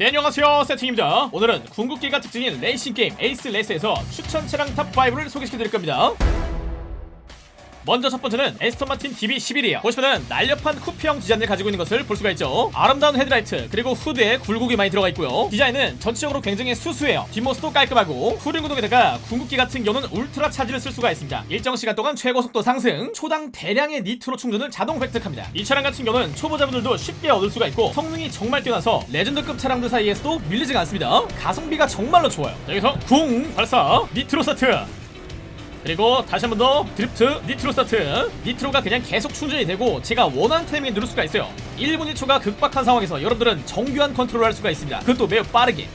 네 안녕하세요 세팅입니다. 오늘은 궁극기가 특징인 레이싱 게임 Ace Racer에서 추천 차량 top 5를 소개시켜드릴 겁니다 먼저 첫 번째는 Aston Martin DB11이에요. 보시면은 날렵한 쿠페형 디자인을 가지고 있는 것을 볼 수가 있죠. 아름다운 헤드라이트 그리고 후드에 굴곡이 많이 들어가 있고요. 디자인은 전체적으로 굉장히 수수해요. 뒷모습도 깔끔하고 후륜 구동에다가 궁극기 같은 경우는 울트라 차지를 쓸 수가 있습니다. 일정 시간 동안 최고 속도 상승 초당 대량의 nitro 충전을 자동 획득합니다. 이 차량 같은 경우는 초보자분들도 쉽게 얻을 수가 있고 성능이 정말 뛰어나서 레전드급 차량들 사이에서도 밀리지가 않습니다. 가성비가 정말로 좋아요. 자, 여기서 궁 발사 nitro 스타트 그리고 다시 한 번 더 drift nitro 스타트. nitro가 그냥 계속 충전이 되고 제가 원하는 타이밍에 누를 수가 있어요. 1분 1초가 극박한 상황에서 여러분들은 정교한 컨트롤을 할 수가 있습니다. 그것도 매우 빠르게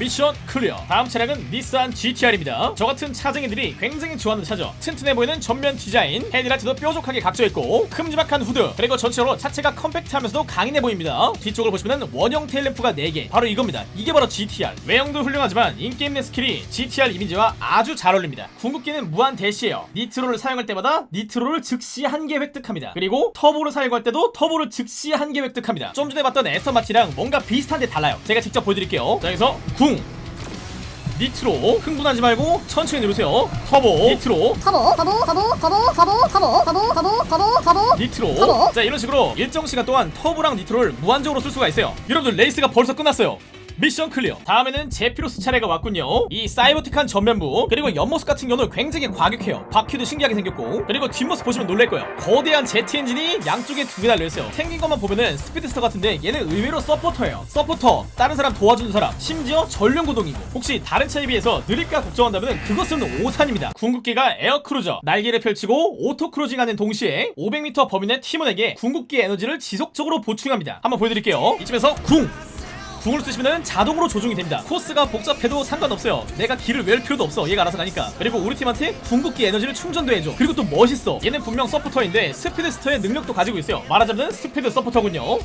mission clear. 다음 차량은 닛산 GTR입니다. 저같은 차쟁이들이 굉장히 좋아하는 차죠. 튼튼해 보이는 전면 디자인 헤드라이트도 뾰족하게 각져있고 큼지막한 후드 그리고 전체적으로 차체가 컴팩트하면서도 강인해 보입니다. 뒤쪽을 보시면 원형 tail lamp가 4개. 바로 이겁니다. 이게 바로 GTR 외형도 훌륭하지만 in-game 내 스킬이 GTR 이미지와 아주 잘 어울립니다. 궁극기는 무한 대시예요. nitro를 사용할 때마다 nitro를 즉시 한 개 획득합니다. 그리고 터보를 사용할 때도 터보를 즉시 한 개 획득합니다. 좀 전에 봤던 Aston Martin이랑 뭔가 비슷한데 달라요. 제가 직접 보여드릴게요. 자 여기서 궁 니트로 흥분하지 말고 천천히 누르세요. 터보. nitro. 터보 터보 터보 터보 터보 터보 터보 터보 터보 터보. nitro. 터보. 자 이런 식으로 일정 시간 동안 터보랑 nitro를 무한적으로 쓸 수가 있어요. 여러분들 레이스가 벌써 끝났어요 mission clear. 다음에는 제피로스 차례가 왔군요. 이 사이버틱한 전면부 그리고 옆모습 같은 경우는 굉장히 과격해요. 바퀴도 신기하게 생겼고 그리고 뒷모습 보시면 놀랄 거예요. 거대한 제트 엔진이 양쪽에 두 개 달려있어요. 생긴 것만 보면은 speedster 같은데 얘는 의외로 서포터예요. 서포터 다른 사람 도와주는 사람 심지어 전륜구동이고. 혹시 다른 차에 비해서 느릴까 걱정한다면 그것은 오산입니다. 궁극기가 Air Cruiser. 날개를 펼치고 auto cruising하는 동시에 500m 범위 내 팀원에게 궁극기 에너지를 지속적으로 보충합니다. 한번 보여드릴게요. 이쯤에서 궁 궁을 쓰시면 자동으로 조종이 됩니다. 코스가 복잡해도 상관없어요. 내가 길을 외울 필요도 없어. 얘가 알아서 가니까. 그리고 우리 팀한테 궁극기 에너지를 충전도 해줘. 그리고 또 멋있어. 얘는 분명 서포터인데 speedster의 능력도 가지고 있어요. 말하자면 스피드 서포터군요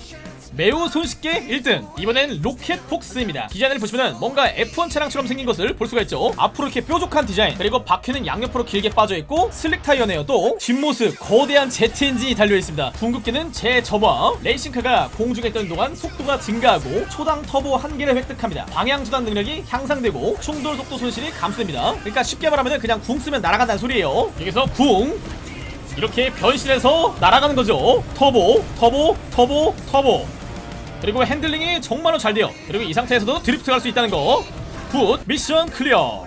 매우 손쉽게 1등. 이번엔 Rocket Fox입니다. 디자인을 보시면 뭔가 F1 차량처럼 생긴 것을 볼 수가 있죠. 앞으로 이렇게 뾰족한 디자인 그리고 바퀴는 양옆으로 길게 빠져있고 slick 타이어네요 또. 뒷모습 거대한 제트 엔진이 달려있습니다. 궁극기는 제저마 레이싱카가 공중에 떠는 동안 속도가 증가하고 초당 터보 한 개를 획득합니다. 방향 전환 능력이 향상되고 충돌 속도 손실이 감소됩니다. 그러니까 쉽게 말하면 그냥 궁 쓰면 날아간다는 소리예요. 여기서 궁. 이렇게 변신해서 날아가는 거죠. 터보 터보 터보 터보 그리고 핸들링이 정말로 잘 돼요. 그리고 이 상태에서도 드리프트 갈 수 있다는 거 good. mission clear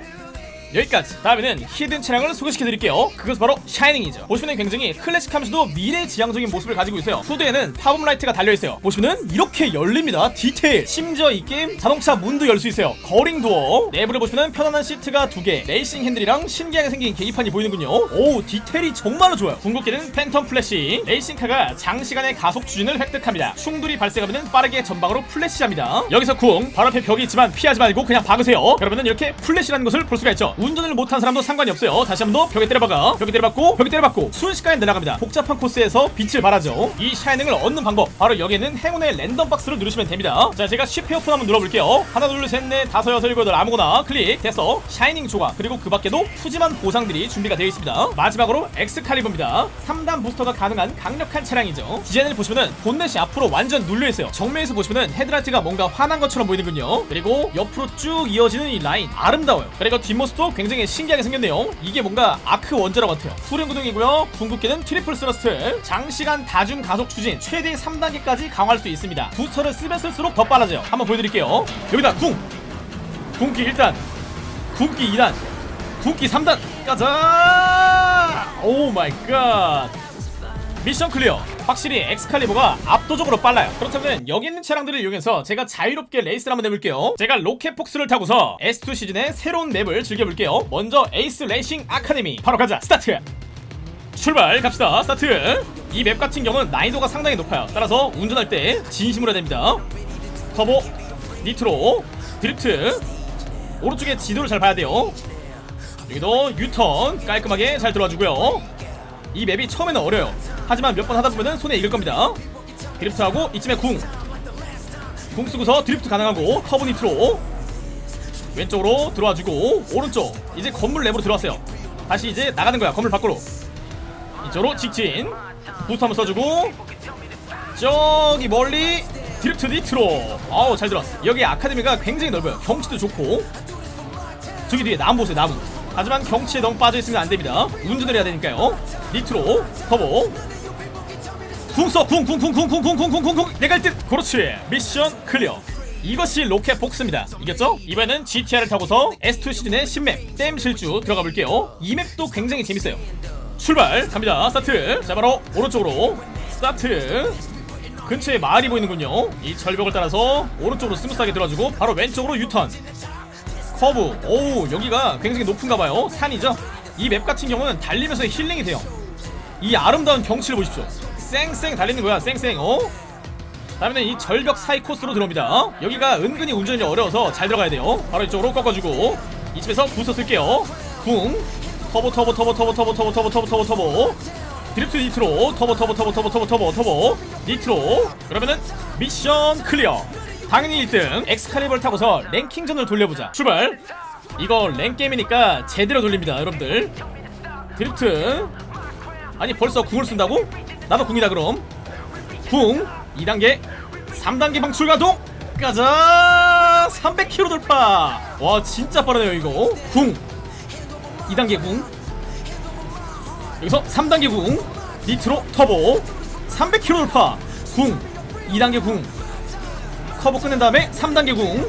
여기까지. 다음에는 hidden 차량을 소개시켜 드릴게요. 그것은 바로 샤이닝이죠. 보시면 굉장히 클래식하면서도 미래지향적인 모습을 가지고 있어요. 후드에는 pop-up light가 달려있어요. 보시면 이렇게 열립니다. 디테일. 심지어 이 게임 자동차 문도 열 수 있어요. gull-wing door. 내부를 보시면 편안한 시트가 두개. 레이싱 핸들이랑 신기하게 생긴 계기판이 보이는군요. 오 디테일이 정말로 좋아요. 궁극기는 Phantom Flash. 레이싱카가 장시간의 가속 추진을 획득합니다. 충돌이 발생하면 빠르게 전방으로 플래시합니다. 여기서 궁 바로 앞에 벽이 있지만 피하지 말고 그냥 박으세요. 그러면은 이렇게 플래시하는 것을 볼 수가 있죠 운전을 못한 사람도 상관이 없어요. 다시 한 번 더 벽에 때려박아. 벽에 때려박고 벽에 때려박고 순식간에 날아갑니다. 복잡한 코스에서 빛을 발하죠. 이 샤이닝을 얻는 방법 바로 여기는 행운의 random box를 누르시면 됩니다. 자 제가 쉽게 오픈 한번 눌러볼게요. 하나 둘셋넷 다섯 여섯 일곱 여덟 아무거나 클릭 됐어 샤이닝 조각 그리고 그 밖에도 푸짐한 보상들이 준비가 되어 있습니다. 마지막으로 엑스칼리버입니다. 3단 부스터가 가능한 강력한 차량이죠. 디자인을 보시면은 본넷이 앞으로 완전 눌려있어요. 정면에서 보시면은 헤드라이트가 뭔가 화난 것처럼 보이는군요. 그리고 옆으로 쭉 이어지는 이 라인 아름다워요. 그리고 뒷모습도 굉장히 신기하게 생겼네요. 이게 뭔가 arc 원자로 같아요. 후륜 구동이고요. 궁극기는 Triple Thrust 장시간 다중 가속 추진 최대 3단계까지 강화할 수 있습니다. 부스터를 쓰면 쓸수록 더 빨라져요. 한번 보여드릴게요. 여기다 궁! 궁기 1단 궁기 2단 궁기 3단 가자 oh my god mission clear. 확실히 엑스칼리버가 압도적으로 빨라요. 그렇다면 여기 있는 차량들을 이용해서 제가 자유롭게 레이스를 한번 해볼게요. 제가 Rocket Fox를 타고서 S2 시즌의 새로운 맵을 즐겨볼게요. 먼저 Ace Racing Academy. 바로 가자. 스타트! 출발! 갑시다. 스타트! 이 맵 같은 경우는 난이도가 상당히 높아요. 따라서 운전할 때 진심으로 해야 됩니다. 터보 nitro drift. 오른쪽에 지도를 잘 봐야 돼요. 여기도 유턴 깔끔하게 잘 들어와주고요 이 맵이 처음에는 어려요. 하지만 몇 번 하다 보면 손에 익을 겁니다. drift하고 이쯤에 궁. 궁 쓰고서 드리프트 가능하고 커브 nitro 왼쪽으로 들어와주고 오른쪽 이제 건물 내부로 들어왔어요. 다시 이제 나가는 거야 건물 밖으로. 이쪽으로 직진. boost 한번 써주고 저기 멀리 drift nitro. 아우 잘 들어왔어. 여기 아카데미가 굉장히 넓어요. 경치도 좋고. 저기 뒤에 나무 보세요 나무 하지만 경치에 너무 빠져있으면 안됩니다. 운전을 해야 되니까요. nitro 터보. 궁써궁궁궁궁궁궁궁궁궁궁 내가 1등 그렇지. mission clear. 이것이 Rocket Fox입니다. 이겼죠? 이번에는 GTR을 타고서 S2 시즌의 신맵 댐 질주 들어가 볼게요. 이 맵도 굉장히 재밌어요. 출발! 갑니다. 스타트! 자 바로 오른쪽으로 스타트! 근처에 마을이 보이는군요. 이 절벽을 따라서 오른쪽으로 스무스하게 들어가지고 바로 왼쪽으로 유턴 커브 오우 여기가 굉장히 높은가봐요 산이죠 이 맵 같은 경우는 달리면서 힐링이 돼요 이 아름다운 경치를 보십시오 쌩쌩 달리는 거야 쌩쌩 어? 다음에는 이 절벽 사이 코스로 들어옵니다 여기가 은근히 운전이 어려워서 잘 들어가야 돼요 바로 이쪽으로 꺾어주고 이쯤에서 boost 쓸게요 붕 터보 터보 터보 터보 터보 터보 터보 터보 터보 터보 드리프트 니트로 터보 터보 터보 터보 터보 터보 터보 니트로 그러면은 mission clear 당연히 1등. 엑스칼리버를 타고서 랭킹전을 돌려보자. 출발. 이거 랭겜이니까 제대로 돌립니다 여러분들. 드리프트. 아니 벌써 궁을 쓴다고? 나도 궁이다 그럼. 궁. 2단계 3단계 방출 가동. 가자. 300km 돌파. 와 진짜 빠르네요 이거. 궁. 2단계 궁. 여기서 3단계 궁. 니트로 터보. 300km 돌파. 궁. 2단계 궁 커버 끝낸 다음에 3단계 궁.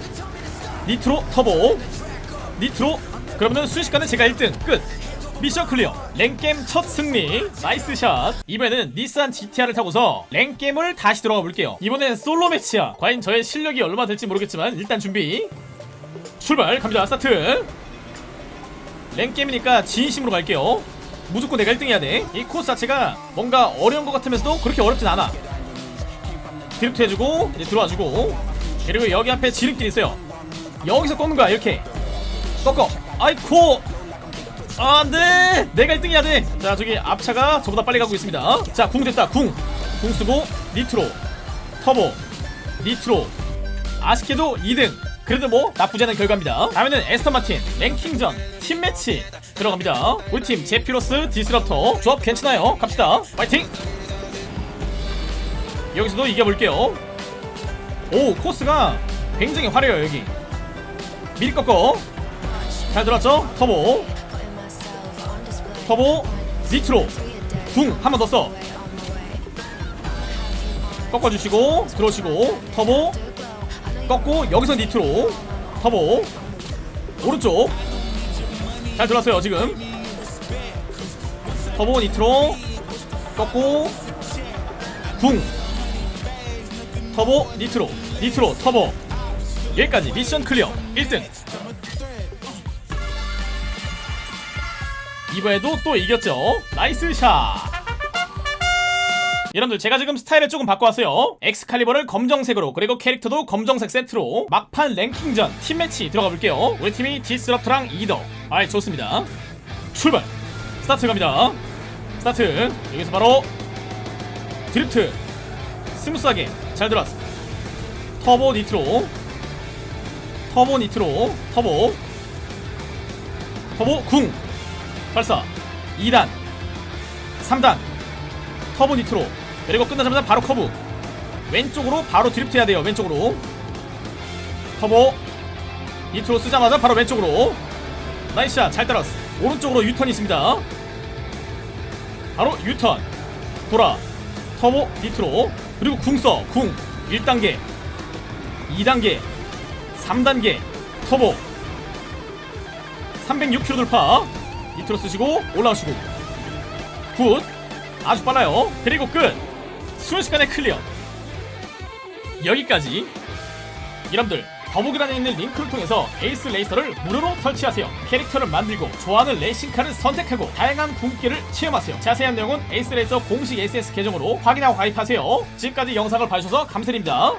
니트로 터보. 니트로. 그러면은 순식간에 제가 1등. 끝. mission clear. 랭겜 첫 승리. nice shot. 이번에는 닛산 GTR을 타고서 랭겜을 다시 들어가 볼게요. 이번엔 솔로 매치야. 과연 저의 실력이 얼마 될지 모르겠지만 일단 준비. 출발. 갑니다. 스타트. 랭겜이니까 진심으로 갈게요. 무조건 내가 1등 해야 돼이 코스 자체가 뭔가 어려운 것 같으면서도 그렇게 어렵진 않아 드리프트 해주고 이제 들어와주고. 그리고 여기 앞에 지름길 있어요. 여기서 꺾는 거야 이렇게. 꺾어. 아이코 아, 안돼! 내가 1등 해야 돼자 저기 앞차가 저보다 빨리 가고 있습니다. 자 궁 됐다 궁 궁 쓰고 니트로. 터보. 니트로. 아쉽게도 2등. 그래도 뭐 나쁘지 않은 결과입니다. 다음에는 애스턴 마틴 랭킹전 팀매치 들어갑니다. 우리 팀 제피로스 디스럽터 조합 괜찮아요. 갑시다. 파이팅 여기서도 이겨볼게요. 오 코스가 굉장히 화려해요 여기. 미리 꺾어. 잘 들어왔죠? 터보. 터보 니트로. 궁 한번 더 써. 꺾어주시고 들어오시고 터보. 꺾고 여기서 니트로. 터보. 오른쪽. 잘 들어왔어요 지금. 터보 니트로. 꺾고. 궁 터보 니트로 니트로 터보. 여기까지 mission clear 1등. 이번에도 또 이겼죠. nice shot. 여러분들 제가 지금 스타일을 조금 바꿔왔어요. 엑스칼리버를 검정색으로 그리고 캐릭터도 검정색 세트로 막판 랭킹전 팀매치 들어가 볼게요. 우리 팀이 디스럽트랑 이더. 아이 좋습니다. 출발. 스타트 갑니다. 스타트. 여기서 바로 드리프트. 스무스하게 잘 들어왔어. 터보 니트로. 터보 니트로. 터보. 터보 궁. 발사. 2단. 3단. 터보 니트로. 그리고 끝나자마자 바로 커브. 왼쪽으로 바로 드리프트 해야 돼요 왼쪽으로. 터보 니트로 쓰자마자 바로 왼쪽으로. nice shot. 잘 따라왔어. 오른쪽으로 유턴이 있습니다. 바로 유턴. 돌아. 터보 니트로 그리고 궁 써. 궁. 1단계 2단계 3단계 터보. 306km 돌파. 니트로 쓰시고 올라오시고. good. 아주 빨라요. 그리고 끝. 순식간에 clear. 여기까지. 여러분들 더보기란에 있는 링크를 통해서 에이스 레이서를 무료로 설치하세요. 캐릭터를 만들고 좋아하는 레이싱카를 선택하고 다양한 궁극기를 체험하세요. 자세한 내용은 에이스 레이서 공식 SNS 계정으로 확인하고 가입하세요. 지금까지 영상을 봐주셔서 감사드립니다